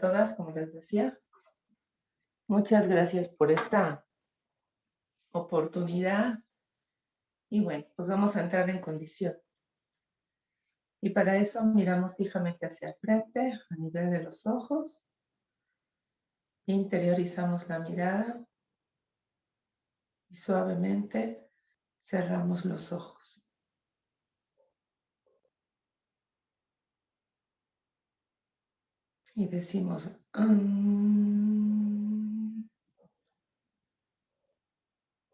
todas, como les decía. Muchas gracias por esta oportunidad. Y bueno, pues vamos a entrar en condición. Y para eso miramos fijamente hacia el frente, a nivel de los ojos. Interiorizamos la mirada y suavemente cerramos los ojos. Y decimos,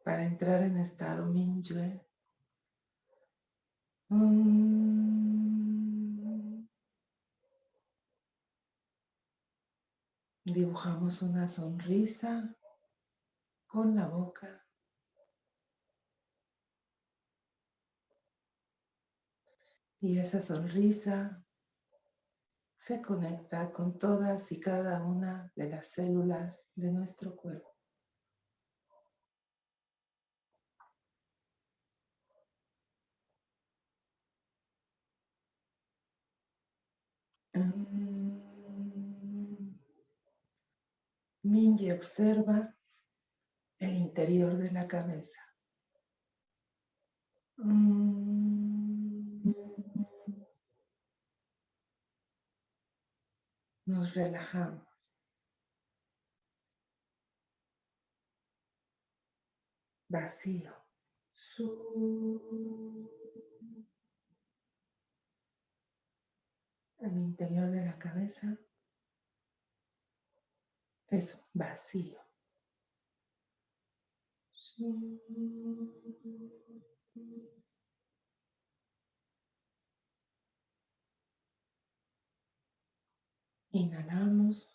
para entrar en estado Mingyue. Dibujamos una sonrisa con la boca. Y esa sonrisa se conecta con todas y cada una de las células de nuestro cuerpo. Minji observa el interior de la cabeza. Nos relajamos. Vacío. El interior de la cabeza es vacío. Inhalamos.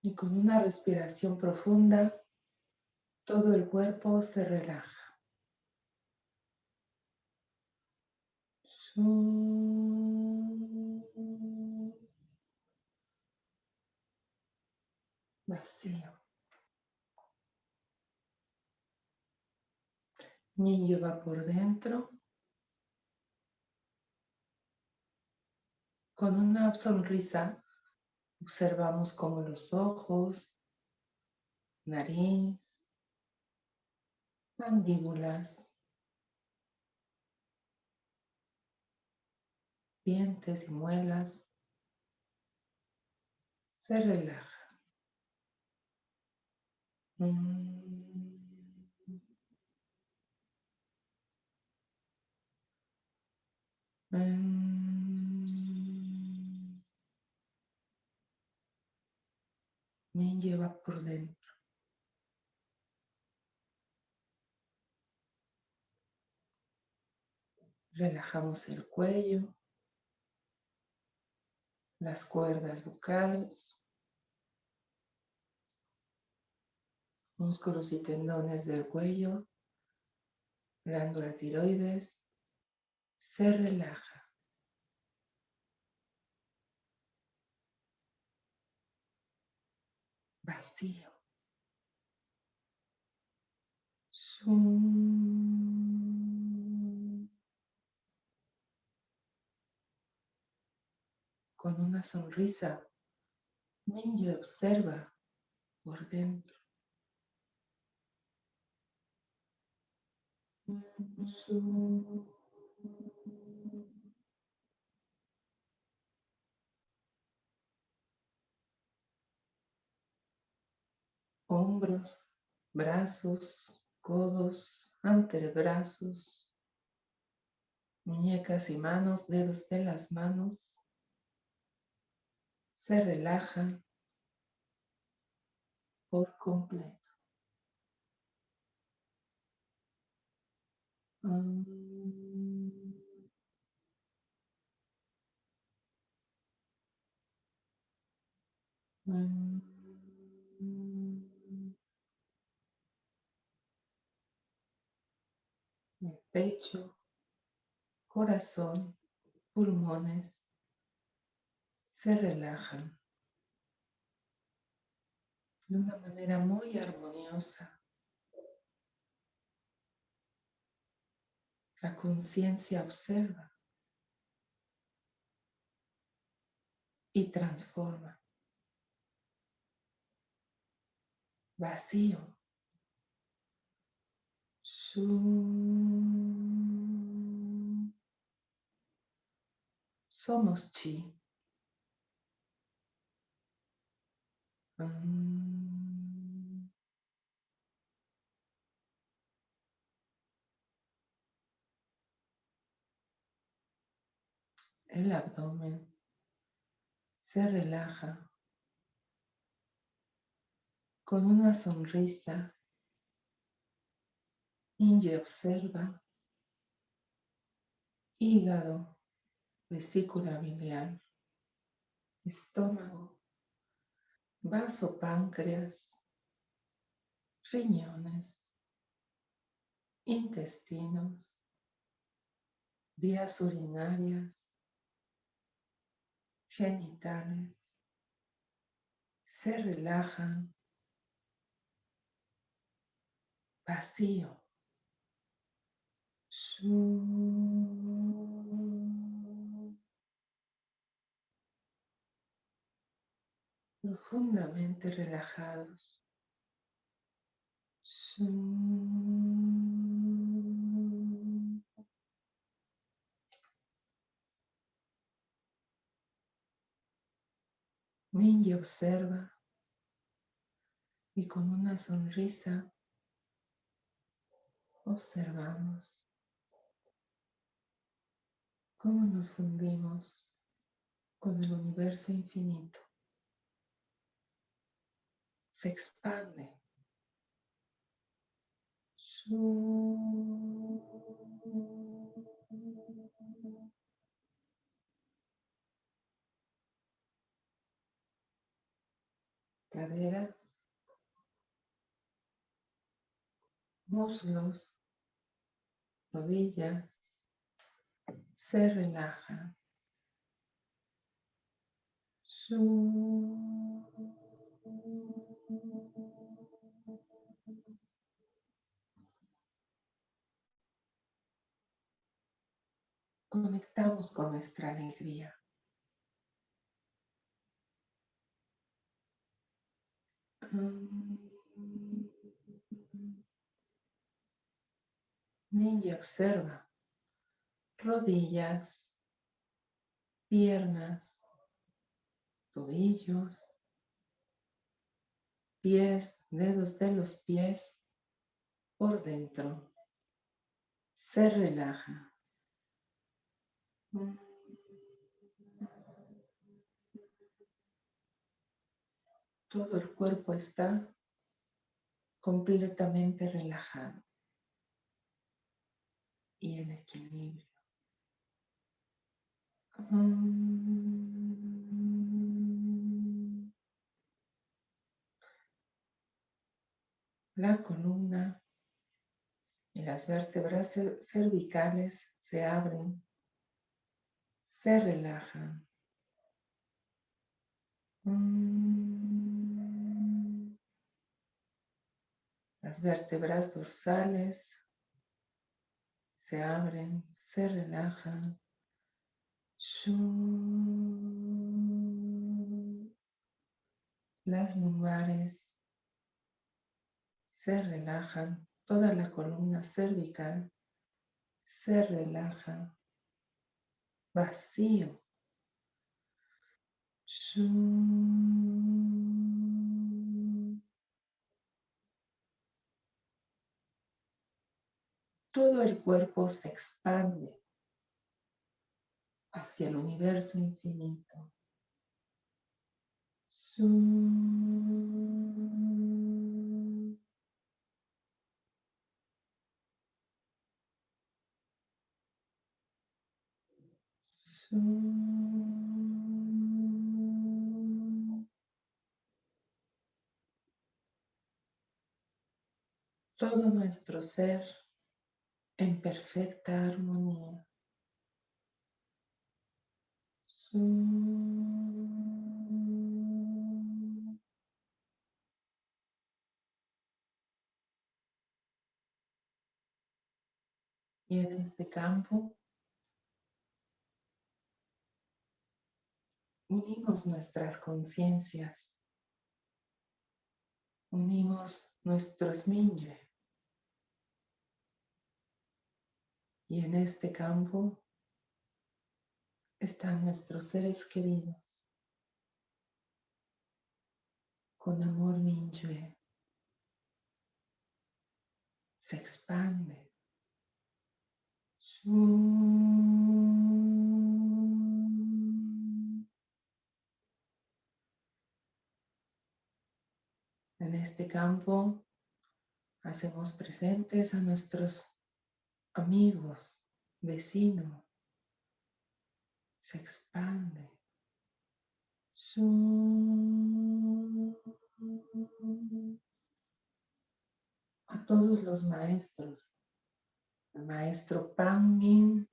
Y con una respiración profunda, todo el cuerpo se relaja. Vacío. Niño va por dentro. Con una sonrisa observamos como los ojos, nariz, mandíbulas, dientes y muelas, se relaja. Mm. Me lleva por dentro. Relajamos el cuello las cuerdas vocales, músculos y tendones del cuello, glándula tiroides, se relaja. Vacío. con una sonrisa, Minji observa por dentro. Hombros, brazos, codos, antebrazos, muñecas y manos, dedos de las manos, se relajan por completo. Mm. Pecho, corazón, pulmones, se relajan de una manera muy armoniosa. La conciencia observa y transforma. Vacío. Somos chi. El abdomen se relaja con una sonrisa. Inge observa hígado, vesícula biliar, estómago, vaso páncreas, riñones, intestinos, vías urinarias, genitales, se relajan, vacío. Profundamente relajados. Minji observa y con una sonrisa observamos cómo nos fundimos con el universo infinito. Se expande. Caderas, muslos, rodillas, se relajan. Conectamos con nuestra alegría. Ninja observa rodillas, piernas, tobillos, pies, dedos de los pies por dentro. Se relaja. Todo el cuerpo está completamente relajado y en equilibrio. La columna y las vértebras cervicales se abren, se relajan. Las vértebras dorsales se abren, se relajan. Las lumbares. Se relajan, toda la columna cervical se relaja, vacío. Todo el cuerpo se expande hacia el universo infinito. Todo nuestro ser en perfecta armonía. Y en este campo unimos nuestras conciencias, unimos nuestros minye. Y en este campo están nuestros seres queridos con amor minye. Se expande. En este campo hacemos presentes a nuestros amigos, vecinos. Se expande. A todos los maestros, al maestro Pang Min,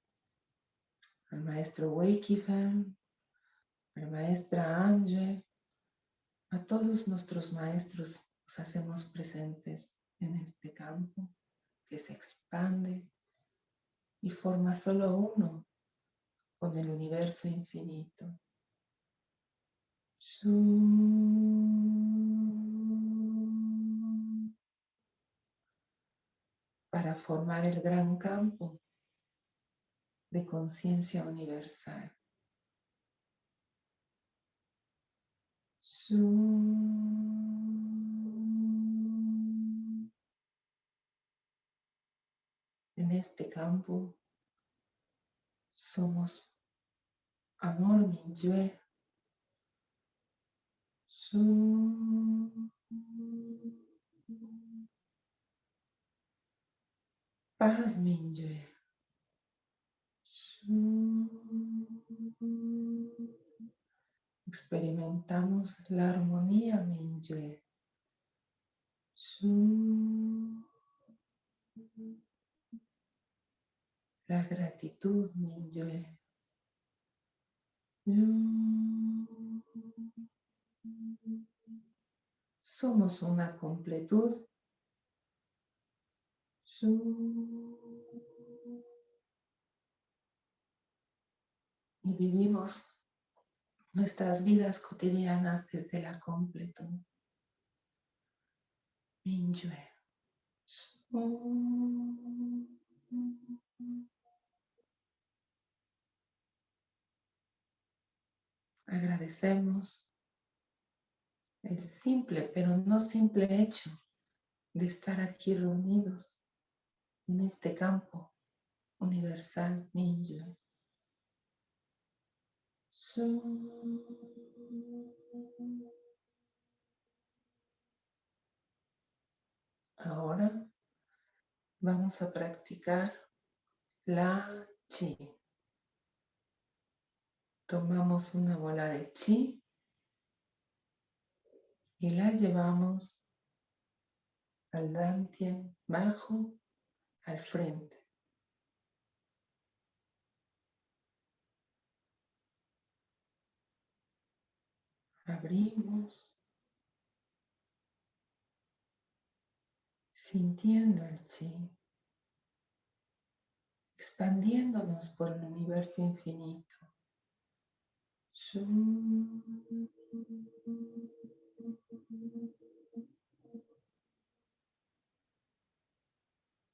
al maestro Wei Fan, maestra Ange, a todos nuestros maestros nos hacemos presentes en este campo que se expande y forma solo uno con el universo infinito. Para formar el gran campo de conciencia universal. En este campo somos amor Minyue. Paz Minyue. Experimentamos la armonía Minyue. La gratitud Minyue. Somos una completud. Y vivimos nuestras vidas cotidianas desde la completud. Agradecemos el simple, pero no simple hecho de estar aquí reunidos en este campo universal Minyue. Ahora vamos a practicar la chi. Tomamos una bola de chi y la llevamos al dantien bajo, al frente. Abrimos, sintiendo el chi, expandiéndonos por el universo infinito.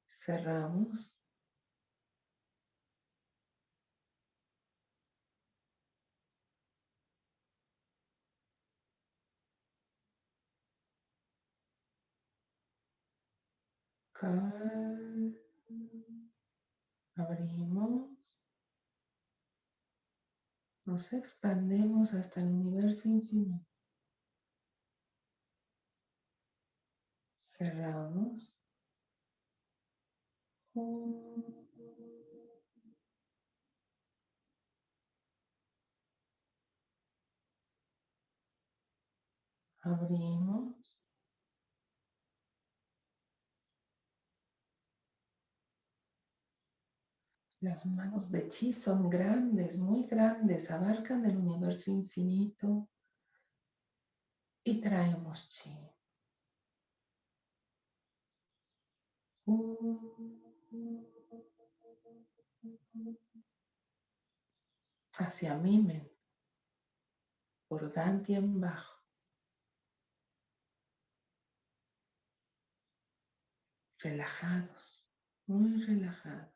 Cerramos. Abrimos. Nos expandemos hasta el universo infinito. Cerramos. Abrimos. Las manos de chi son grandes, muy grandes, abarcan el universo infinito y traemos chi. Hacia Mimen. por Dantien bajo. Relajados, muy relajados.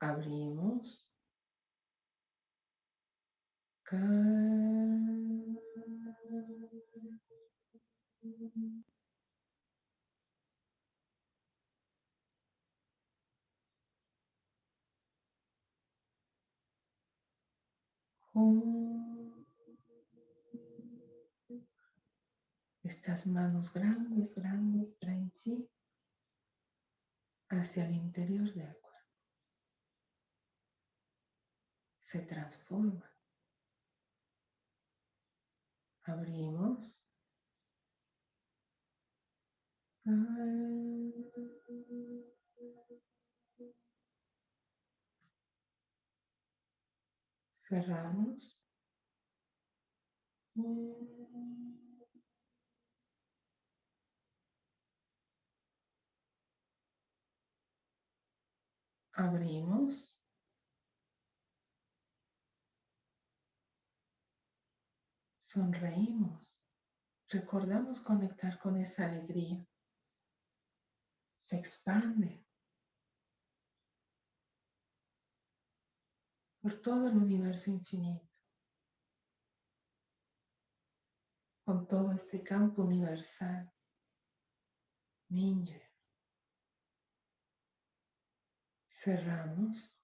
Abrimos. Estas manos grandes, grandes traen chi hacia el interior del cuerpo. Se transforma. Abrimos. Cerramos. Abrimos. Sonreímos. Recordamos conectar con esa alegría. Se expande por todo el universo infinito. Con todo este campo universal. Minje. Cerramos.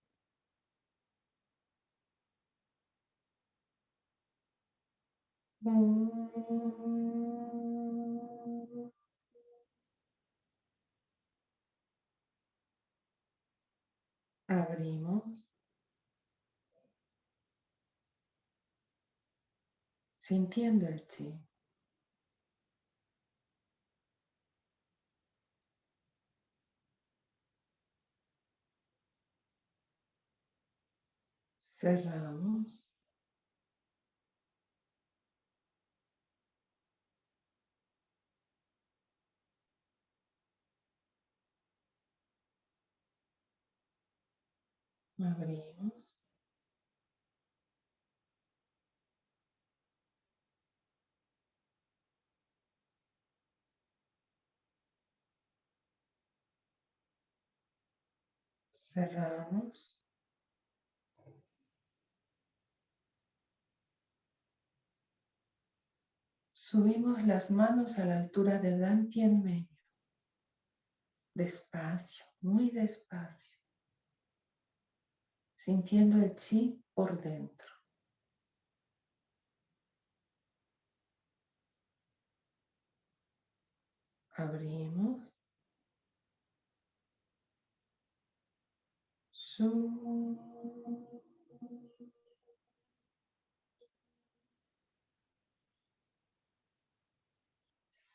Abrimos. Sintiendo el chi. Cerramos. Abrimos. Cerramos. Subimos las manos a la altura de en medio. Despacio, muy despacio sintiendo el chi por dentro. Abrimos.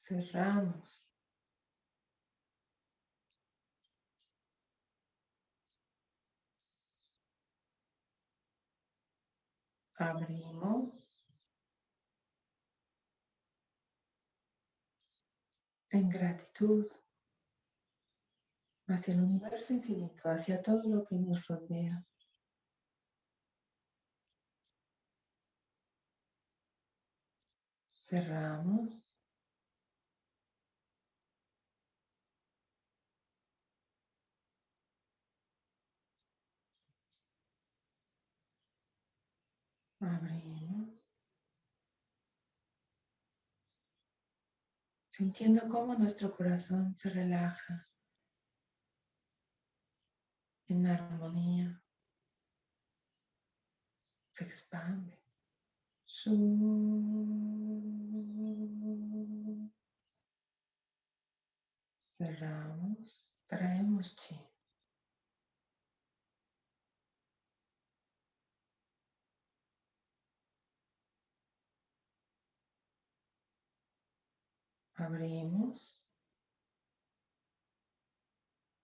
Cerramos. Abrimos. En gratitud hacia el universo infinito, hacia todo lo que nos rodea. Cerramos. Abrimos. Sintiendo cómo nuestro corazón se relaja en armonía. Se expande. Cerramos. Traemos chi. Abrimos.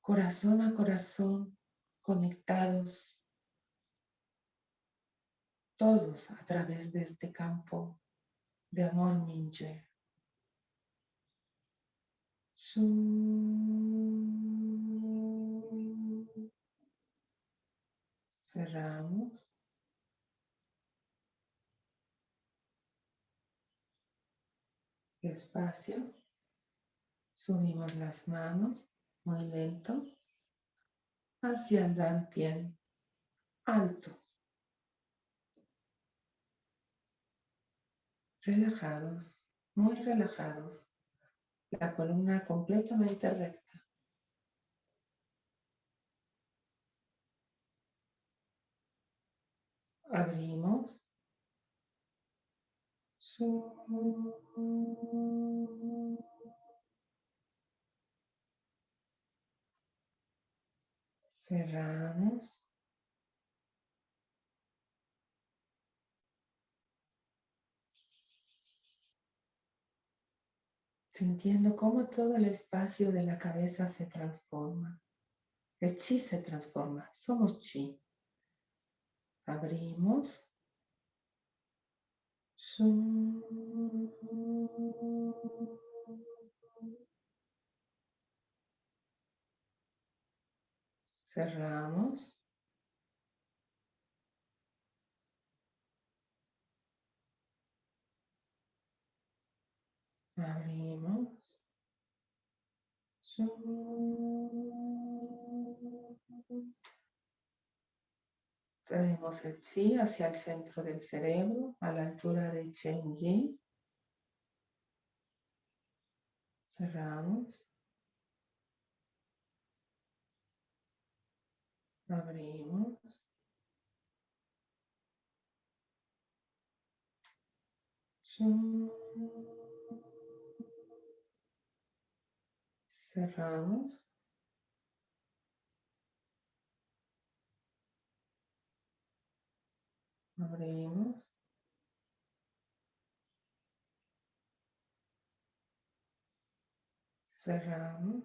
Corazón a corazón, conectados. Todos a través de este campo de amor Minje. Cerramos. Despacio. Subimos las manos muy lento hacia el dantien alto. Relajados, muy relajados. La columna completamente recta. Abrimos. Cerramos. Sintiendo cómo todo el espacio de la cabeza se transforma. El chi se transforma. Somos chi. Abrimos. Cerramos. Abrimos. Traemos el chi hacia el centro del cerebro, a la altura de Yi. Cerramos. Abrimos. Cerramos. Abrimos. Cerramos.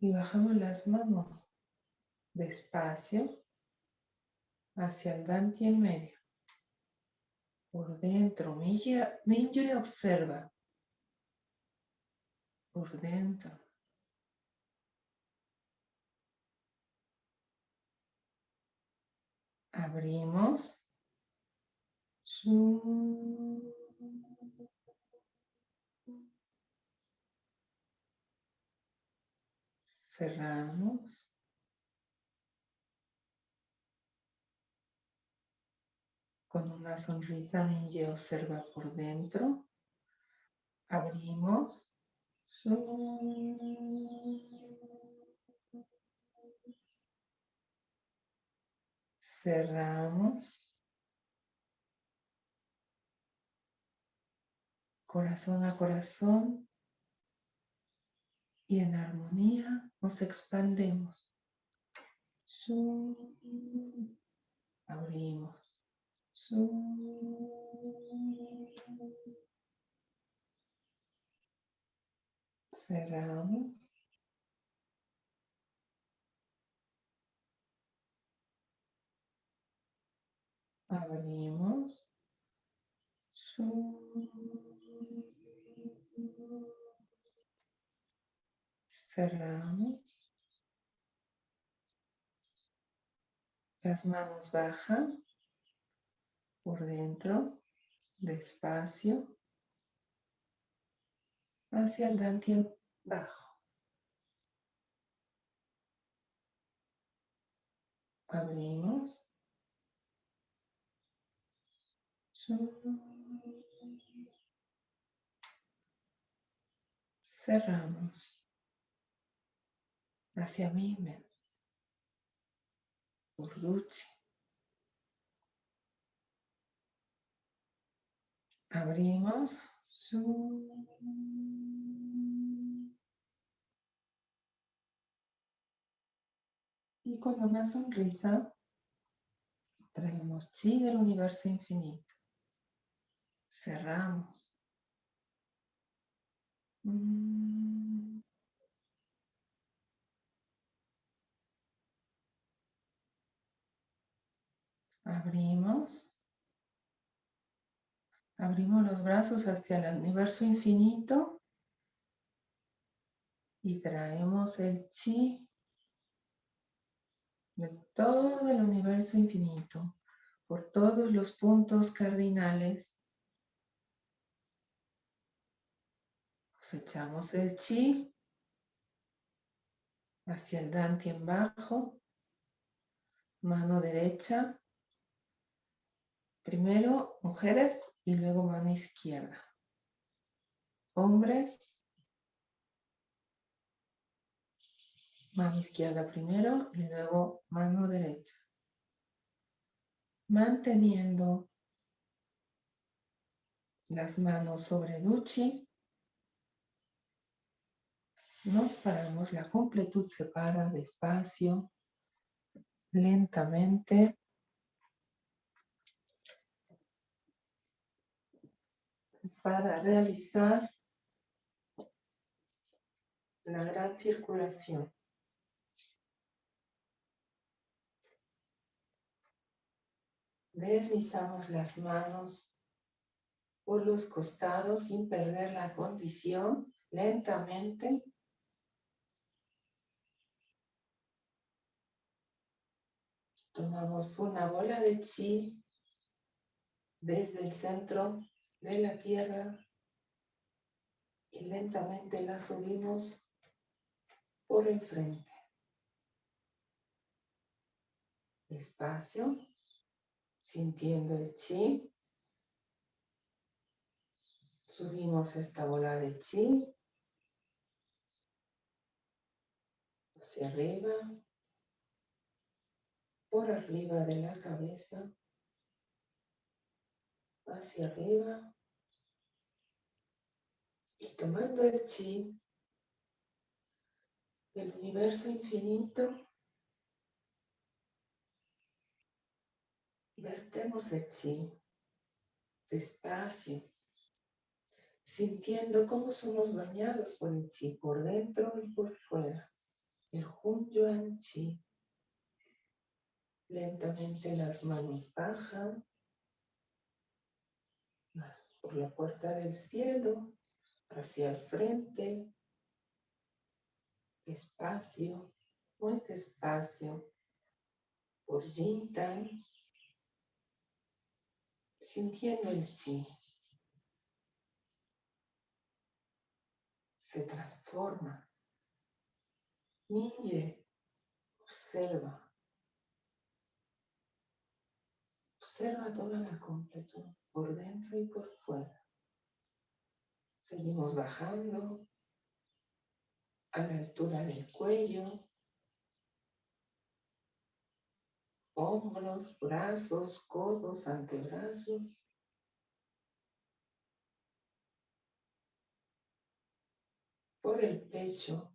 Y bajamos las manos despacio hacia el Dante en medio. Por dentro, y observa. Por dentro. Abrimos. Cerramos. Con una sonrisa Minje observa por dentro. Abrimos. Cerramos. Corazón a corazón. Y en armonía nos expandemos. Abrimos. Cerramos. Abrimos. Cerramos. Las manos bajan por dentro, despacio, hacia el dantien bajo. Abrimos. Cerramos hacia mí, Urduchi. Abrimos. Y con una sonrisa traemos chi del universo infinito. Cerramos. Mm. Abrimos. Abrimos los brazos hacia el universo infinito y traemos el chi de todo el universo infinito por todos los puntos cardinales Cosechamos el chi hacia el en bajo, mano derecha, primero mujeres y luego mano izquierda. Hombres, mano izquierda primero y luego mano derecha. Manteniendo las manos sobre Duchi, nos paramos, la completud se para despacio, lentamente. Para realizar la gran circulación. Deslizamos las manos por los costados sin perder la condición, lentamente. Tomamos una bola de chi desde el centro de la tierra y lentamente la subimos por el frente. Despacio, sintiendo el chi Subimos esta bola de chi hacia arriba, por arriba de la cabeza, hacia arriba, y tomando el chi del universo infinito, vertemos el chi despacio sintiendo cómo somos bañados por el chi, por dentro y por fuera. El Hun Yuan Chi. Lentamente las manos bajan por la puerta del cielo, hacia el frente, despacio, muy despacio, por Jintan, sintiendo el chi. se transforma. Ninje observa. Observa toda la completud, por dentro y por fuera. Seguimos bajando a la altura del cuello, hombros, brazos, codos, antebrazos. por el pecho,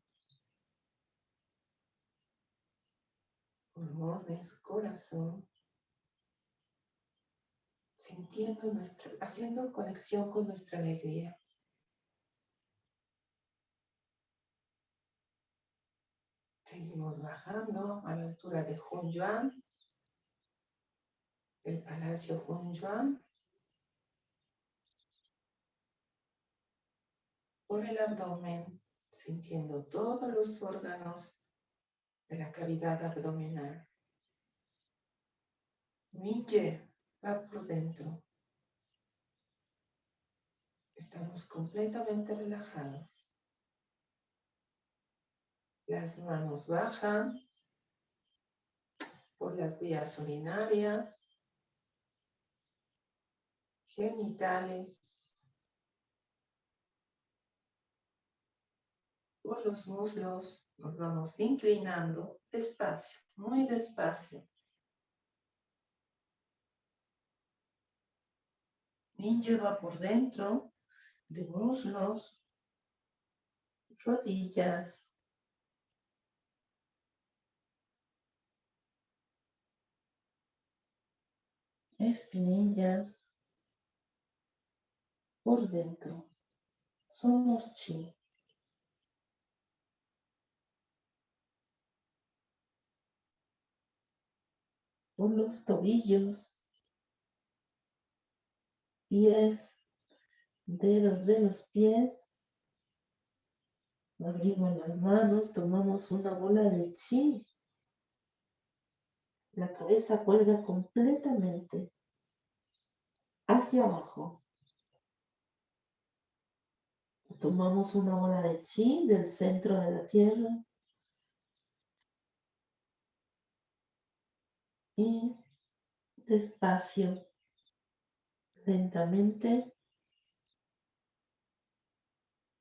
pulmones, corazón, sintiendo nuestra, haciendo conexión con nuestra alegría. Seguimos bajando a la altura de Hunyuan, el palacio Hunyuan, por el abdomen, sintiendo todos los órganos de la cavidad abdominal. Mille va por dentro. Estamos completamente relajados. Las manos bajan por las vías urinarias, genitales, por los muslos, nos vamos inclinando despacio, muy despacio. Ninja va por dentro de muslos, rodillas, espinillas, por dentro. Somos chi. por los tobillos, pies, dedos de los pies. Abrimos las manos, tomamos una bola de chi. La cabeza cuelga completamente hacia abajo. Tomamos una bola de chi del centro de la tierra y despacio, lentamente,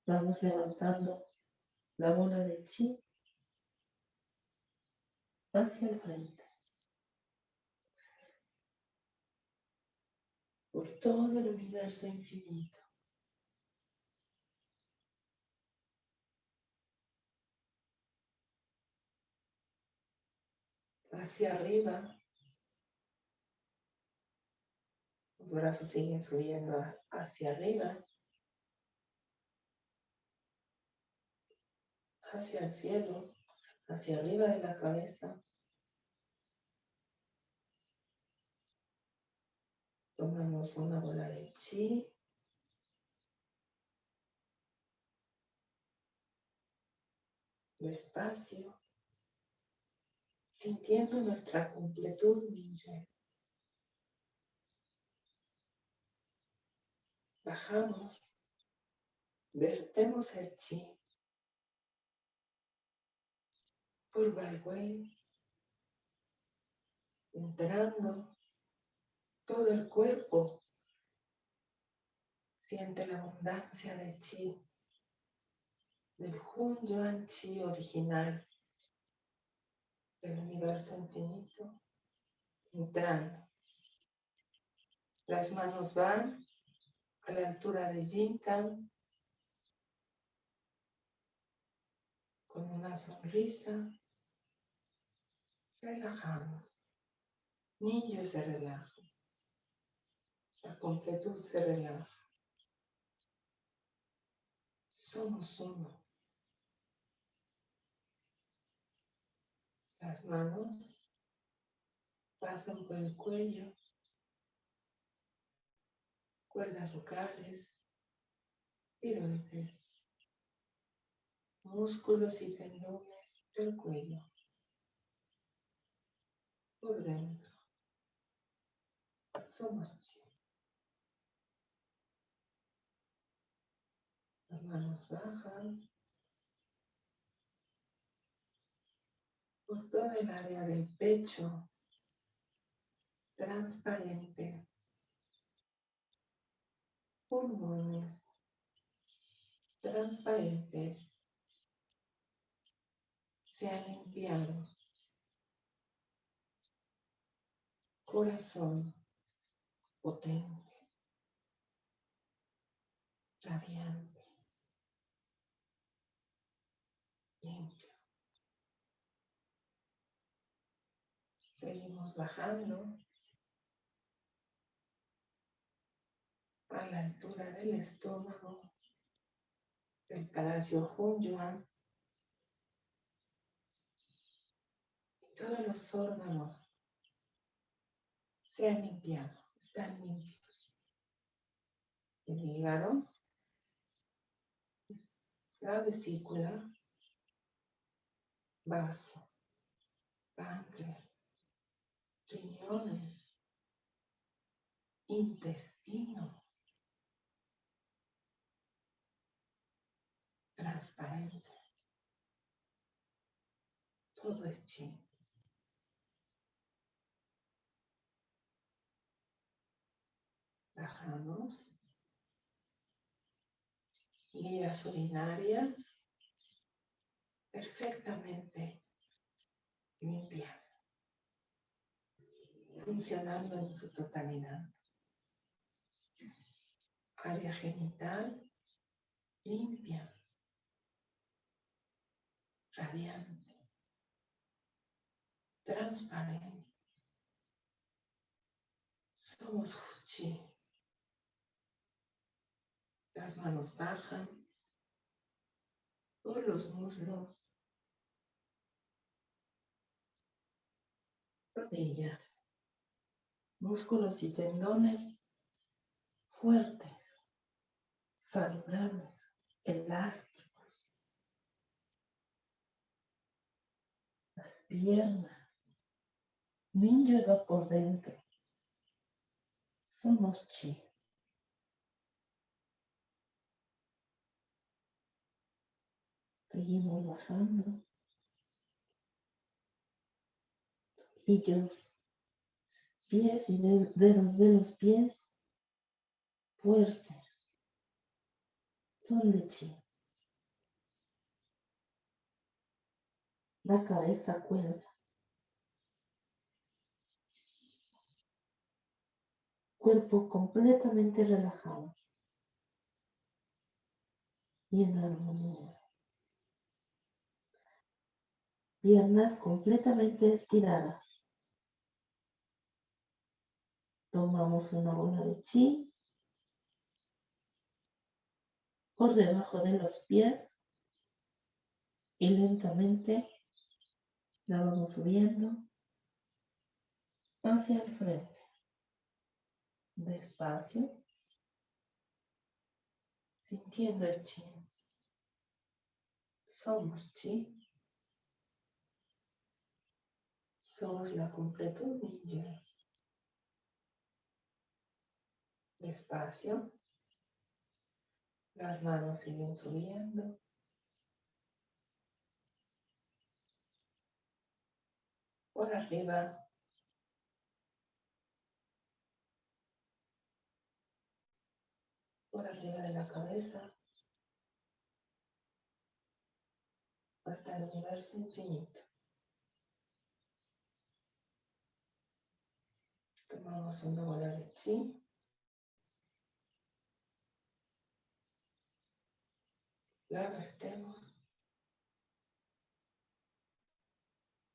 vamos levantando la bola de chi hacia el frente. Por todo el universo infinito. Hacia arriba. Los brazos siguen subiendo hacia arriba. Hacia el cielo, hacia arriba de la cabeza. Tomamos una bola de chi. Despacio. Sintiendo nuestra completud ninja. Bajamos. Vertemos el chi. Por Baiwei. Entrando todo el cuerpo siente la abundancia de chi, del Hun Yuan Chi original, del universo infinito, entrando. Las manos van a la altura de Jintan, con una sonrisa, relajamos. Niño se relaja. La completud se relaja. Somos uno. Las manos pasan por el cuello, cuerdas vocales, tiroides, músculos y tendones del cuello, por dentro. Somos Las manos bajan por toda el área del pecho, transparente, pulmones transparentes, se ha limpiado, corazón potente, radiante. limpio. Seguimos bajando a la altura del estómago del palacio Hunyuan y todos los órganos se han limpiado, están limpios. El hígado, la vesícula, vaso, páncreas, riñones, intestinos, transparente. Todo es chi. Bajamos. Vías urinarias perfectamente limpias, funcionando en su totalidad. Área genital limpia, radiante, transparente. Somos Fuchi. Las manos bajan por los muslos, rodillas, músculos y tendones fuertes, saludables, elásticos. Las piernas, ninja va por dentro. Somos chi. Seguimos bajando. Tobillos, pies y dedos de los pies fuertes. Son de chi. La cabeza cuelga. Cuerpo completamente relajado y en armonía. Piernas completamente estiradas. Tomamos una bola de chi por debajo de los pies y lentamente la vamos subiendo hacia el frente. Despacio, sintiendo el chi. Somos chi. Somos la completud ninja. Despacio. Las manos siguen subiendo. Por arriba. Por arriba de la cabeza. Hasta el universo infinito. Tomamos una bola de chi. La vertemos.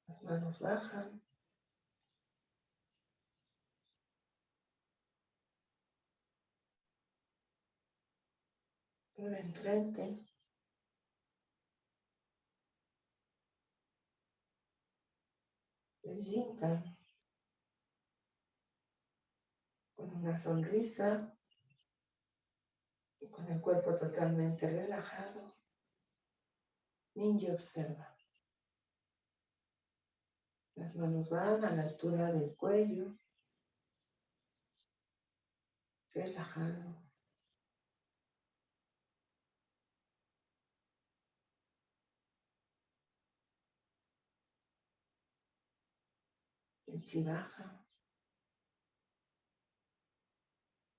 Las manos bajan. Por enfrente. Se con una sonrisa y con el cuerpo totalmente relajado, Ninja observa. Las manos van a la altura del cuello, relajado. El baja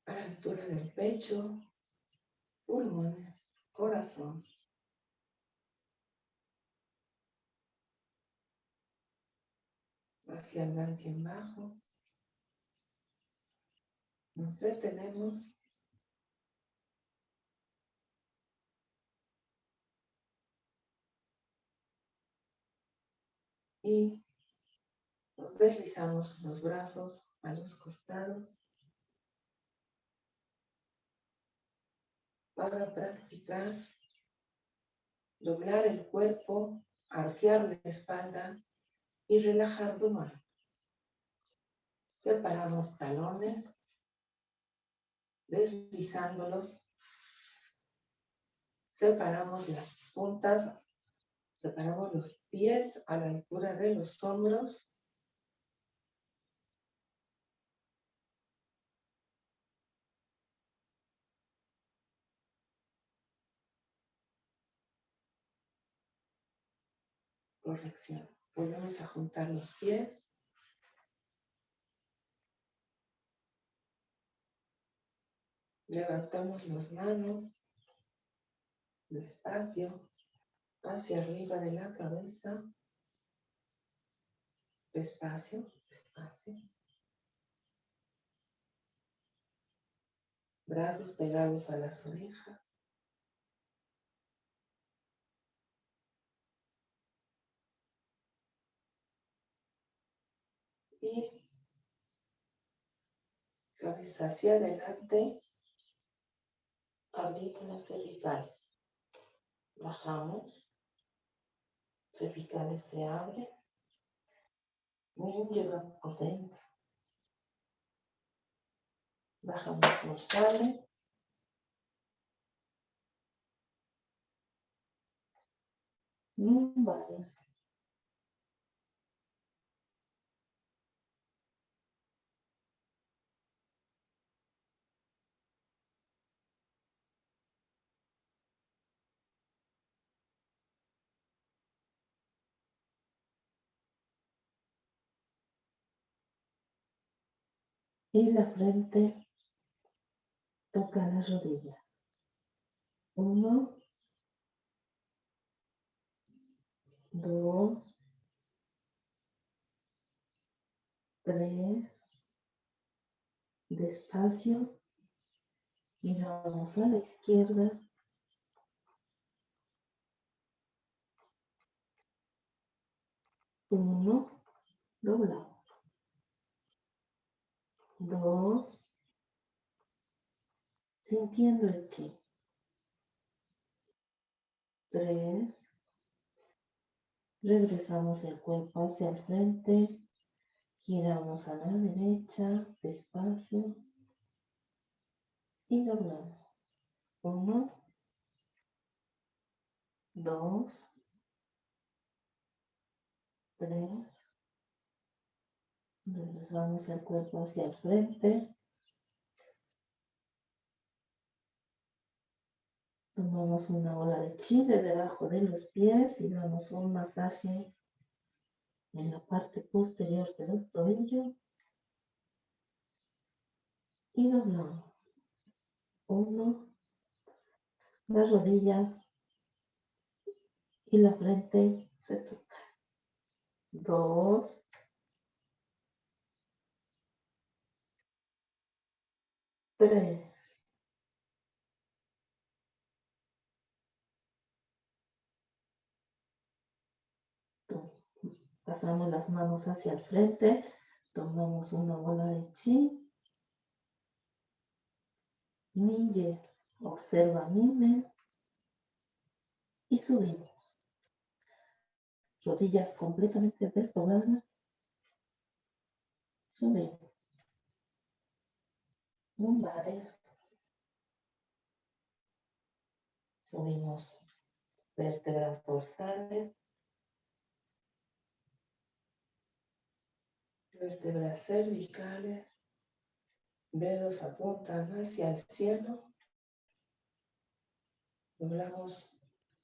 a la altura del pecho, pulmones, corazón. Hacia el en bajo. Nos detenemos. Y nos deslizamos los brazos a los costados. para practicar doblar el cuerpo, arquear la espalda y relajar tu mano. Separamos talones, deslizándolos. Separamos las puntas, separamos los pies a la altura de los hombros corrección. Volvemos a juntar los pies. Levantamos las manos despacio hacia arriba de la cabeza. Despacio, despacio. Brazos pegados a las orejas. Cabeza hacia adelante, abrimos las cervicales. Bajamos, cervicales se abren, lleva por dentro. Bajamos dorsales. Lumbares. Y la frente toca la rodilla. Uno, dos, tres, despacio, giramos a la izquierda, uno, doblamos, dos, sintiendo el chi, tres, regresamos el cuerpo hacia el frente, Giramos a la derecha, despacio. Y doblamos. Uno. Dos. Tres. Regresamos el cuerpo hacia el frente. Tomamos una ola de chi de debajo de los pies y damos un masaje en la parte posterior de los tobillos y doblamos. Uno, las rodillas y la frente se toca. Dos, tres, Pasamos las manos hacia el frente, tomamos una bola de chi. Ninja, observa mime y subimos. Rodillas completamente desdobladas. Subimos. Lumbares. Subimos vértebras dorsales. vértebras cervicales, dedos apuntan hacia el cielo, doblamos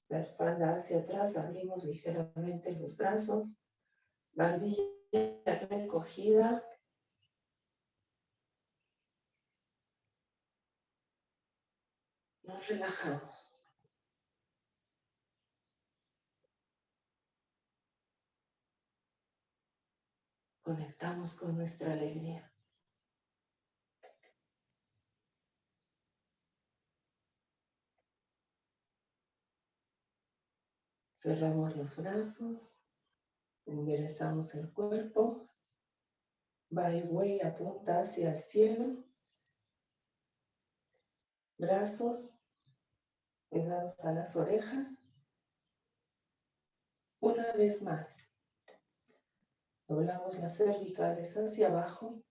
la espalda hacia atrás, abrimos ligeramente los brazos, barbilla recogida, nos relajamos. conectamos con nuestra alegría. Cerramos los brazos, enderezamos el cuerpo, way apunta hacia el cielo, brazos pegados a las orejas, una vez más. Doblamos las cervicales hacia abajo.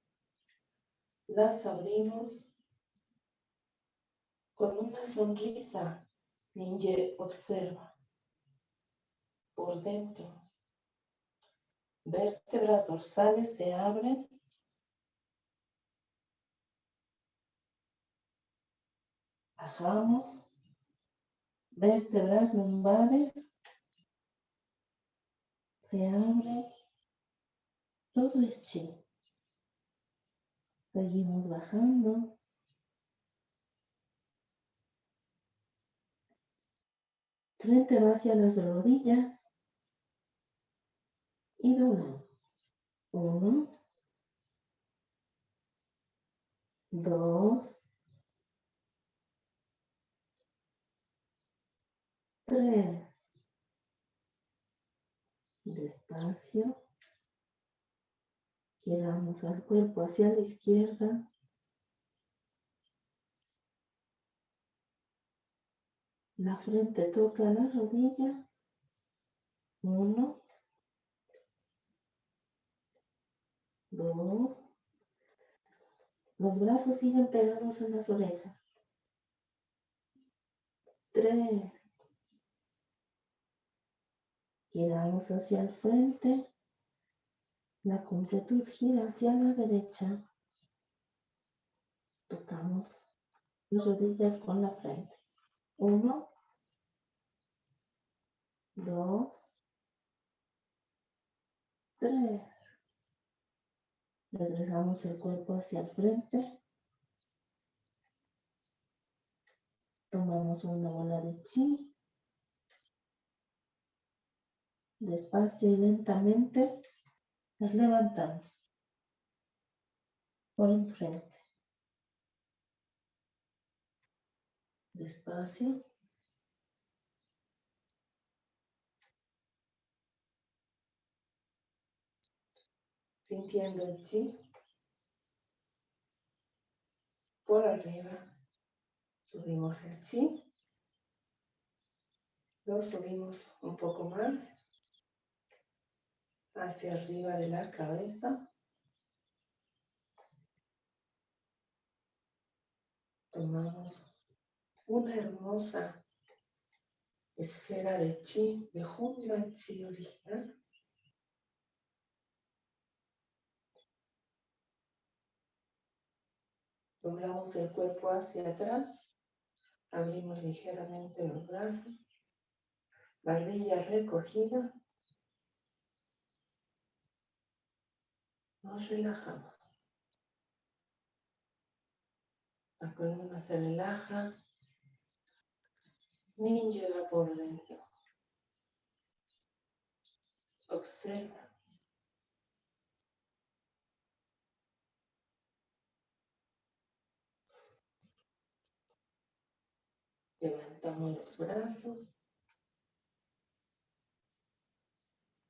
Las abrimos con una sonrisa. Ninja observa por dentro. Vértebras dorsales se abren. Bajamos. Vértebras lumbares se abren todo es chi. Seguimos bajando. Frente va hacia las rodillas. Y doblamos. Uno. Dos. Tres. Despacio. Giramos al cuerpo hacia la izquierda. La frente toca la rodilla. Uno. Dos. Los brazos siguen pegados en las orejas. Tres. Giramos hacia el frente. La completud gira hacia la derecha. Tocamos las rodillas con la frente. Uno, dos, tres. Regresamos el cuerpo hacia el frente. Tomamos una bola de chi. Despacio y lentamente nos levantamos por enfrente. Despacio. sintiendo el chi por arriba. Subimos el chi, lo subimos un poco más hacia arriba de la cabeza. Tomamos una hermosa esfera de chi, de Hunyuan Chi original. Doblamos el cuerpo hacia atrás. Abrimos ligeramente los brazos. Barbilla recogida. Nos relajamos. La columna se relaja. Lleva por dentro. Observa. Levantamos los brazos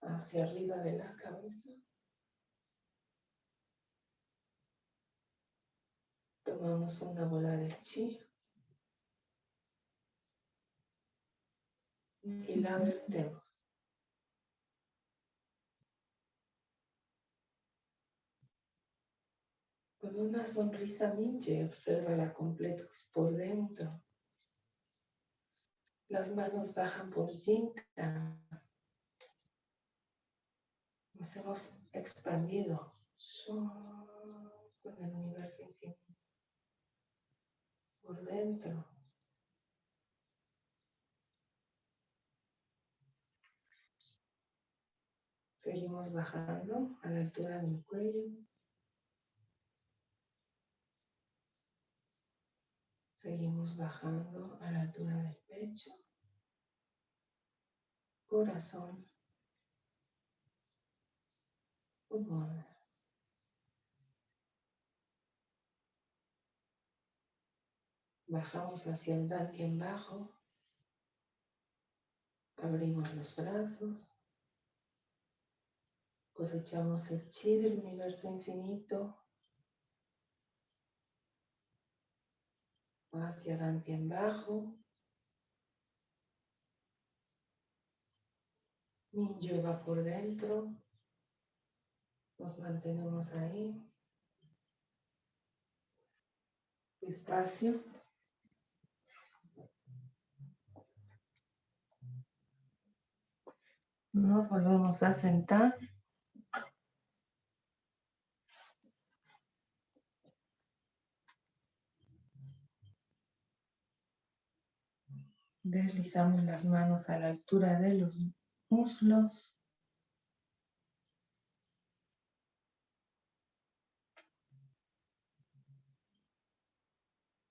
hacia arriba de la cabeza. Tomamos una bola de chi y la vertemos. Con una sonrisa minche, observa la completa por dentro. Las manos bajan por Jinta. Nos hemos expandido con el universo infinito. Por dentro. Seguimos bajando a la altura del cuello. Seguimos bajando a la altura del pecho, corazón. Bajamos hacia el en bajo. Abrimos los brazos. Cosechamos el chi del universo infinito hacia adelante en bajo. Minyo va por dentro. Nos mantenemos ahí. Despacio. Nos volvemos a sentar. Deslizamos las manos a la altura de los muslos.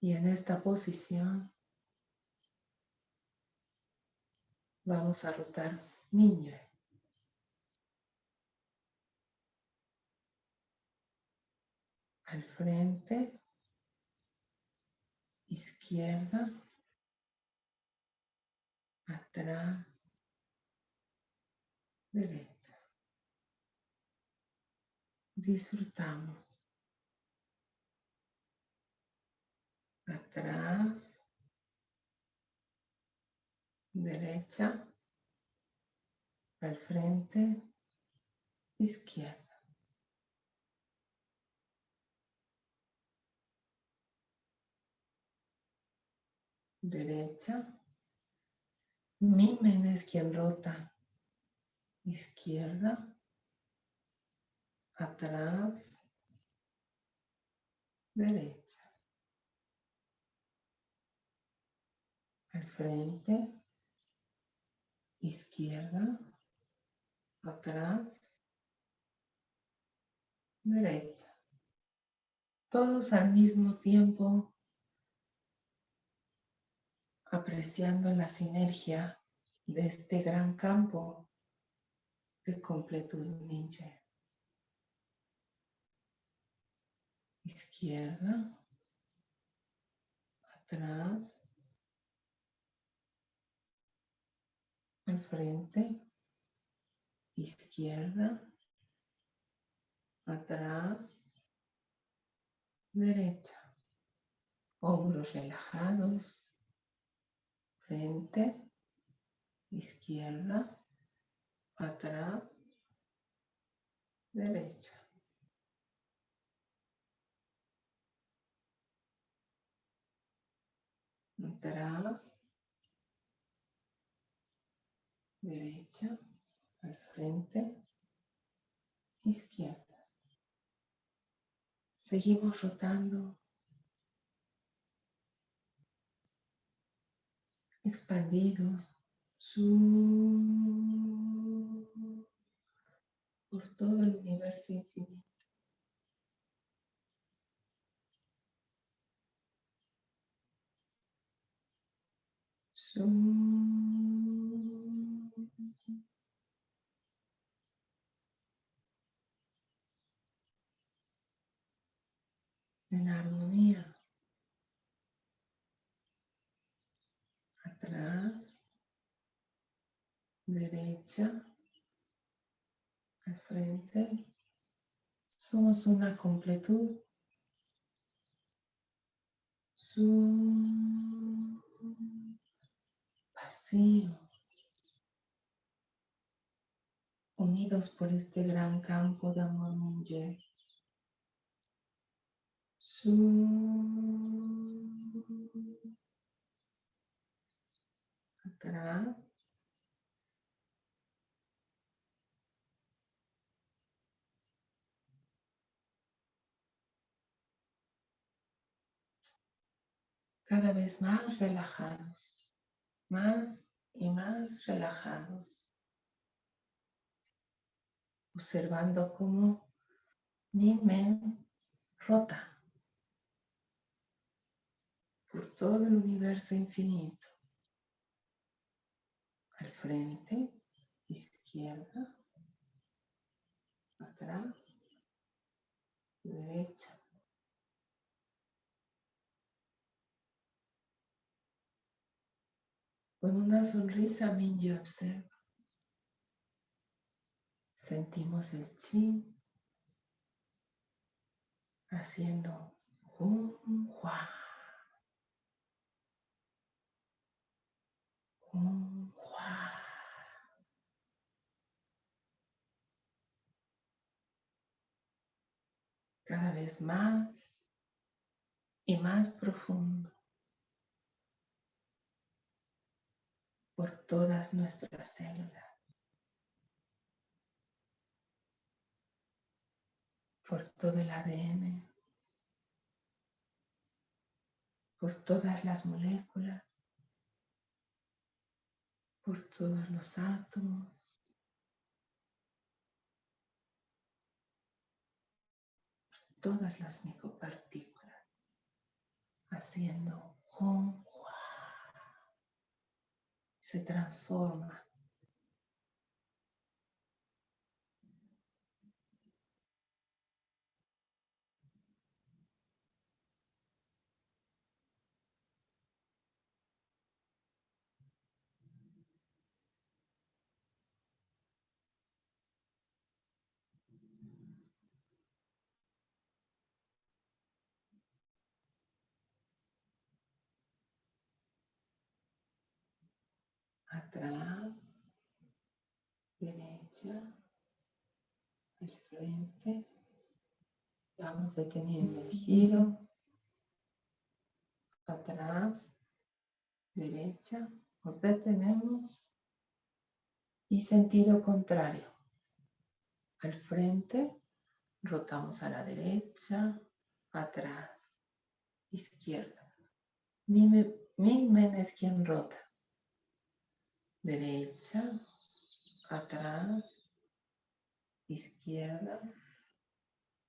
Y en esta posición vamos a rotar Miñe. Al frente, izquierda, atrás, derecha. Disfrutamos. Atrás, derecha, al frente, izquierda. Derecha, Mimen es quien rota. Izquierda. Atrás. Derecha. Al frente. Izquierda. Atrás. derecha. Todos al mismo tiempo apreciando la sinergia de este gran campo de completud ninja. Izquierda, atrás, al frente, izquierda, atrás, derecha, hombros relajados, frente, izquierda, atrás, derecha. Atrás, derecha, al frente, izquierda. Seguimos rotando, expandidos, por todo el universo infinito. En armonía. Atrás, derecha, al frente. Somos una completud. Su vacío. Unidos por este gran campo de amor Minje. Atrás. Cada vez más relajados, más y más relajados, observando cómo mi mente rota por todo el universo infinito. Al frente, izquierda, atrás, derecha. Con una sonrisa Minji observa. Sentimos el chi haciendo un hua. Cada vez más y más profundo por todas nuestras células. por todo el ADN, por todas las moléculas, por todos los átomos. todas las micropartículas, haciendo hum, se transforma atrás, derecha, al frente. Vamos deteniendo el giro, atrás, derecha, nos detenemos y sentido contrario. Al frente, rotamos a la derecha, atrás, izquierda. Mi, mi men es quien rota derecha, atrás, izquierda,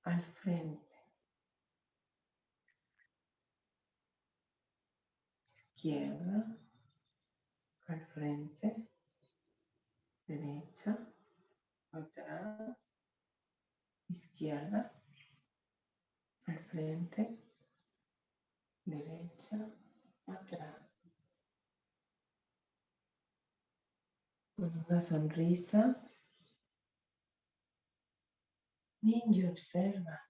al frente. Izquierda, al frente, derecha, atrás, izquierda, al frente, derecha, atrás. Con una sonrisa, Ninja observa.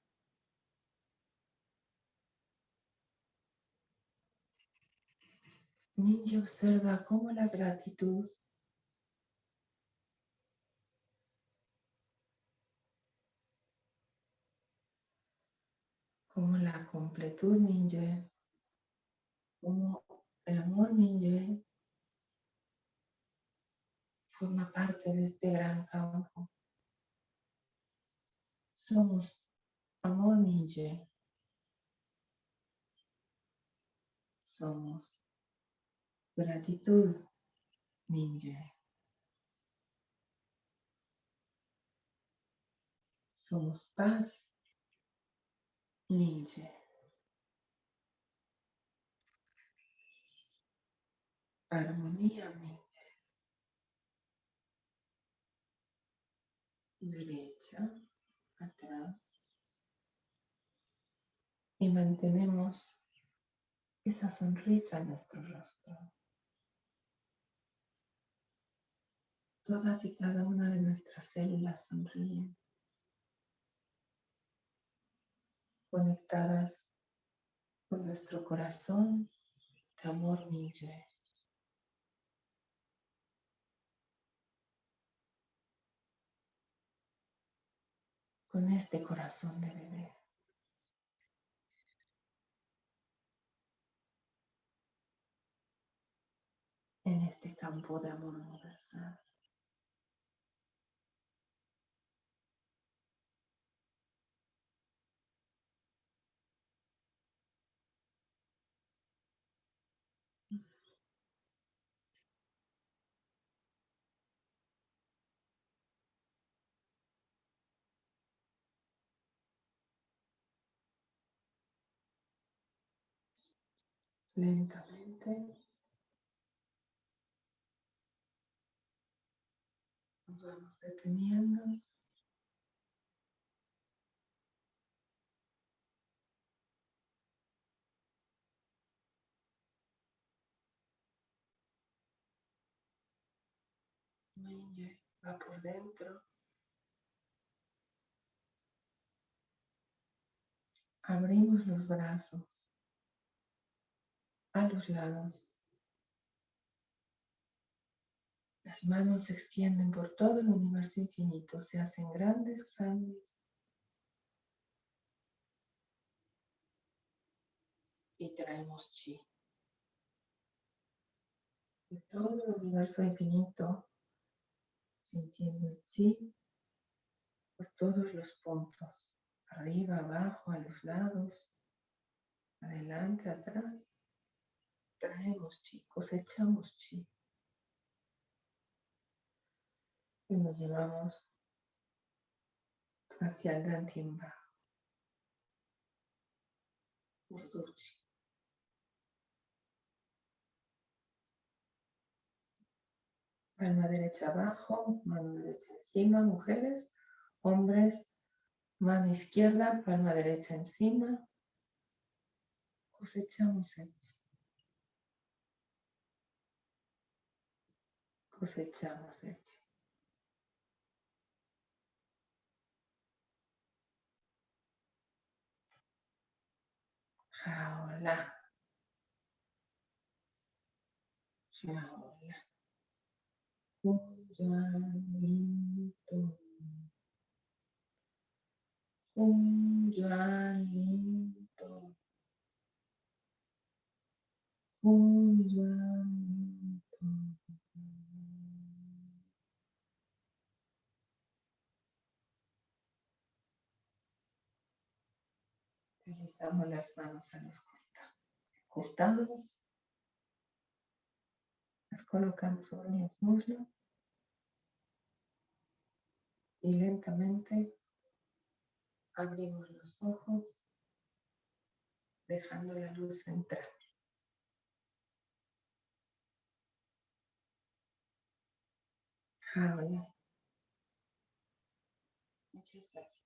Ninja observa cómo la gratitud como la completud ninja, como el amor ninja forma parte de este gran campo. Somos amor ninja. Somos gratitud ninja. Somos paz ninja. Armonía ninja. Derecha, atrás. Y mantenemos esa sonrisa en nuestro rostro. Todas y cada una de nuestras células sonríen. conectadas con nuestro corazón de amor ninja. Con este corazón de bebé. En este campo de amor universal. Lentamente nos vamos deteniendo. va por dentro. Abrimos los brazos a los lados. Las manos se extienden por todo el universo infinito, se hacen grandes, grandes. Y traemos chi. De todo el universo infinito, sintiendo el chi por todos los puntos, arriba, abajo, a los lados, adelante, atrás traemos chi, cosechamos chi. Y nos llevamos hacia el gran timba. Urduchi. Palma derecha abajo, mano derecha encima, mujeres, hombres, mano izquierda, palma derecha encima. Cosechamos el cosechamos el Jaola. Jaola. Kunjalinto. Kunjalinto. Kunjalinto. Pasamos las manos a los costados, costados. Las colocamos sobre los muslos. Y lentamente abrimos los ojos, dejando la luz entrar. Muchas gracias.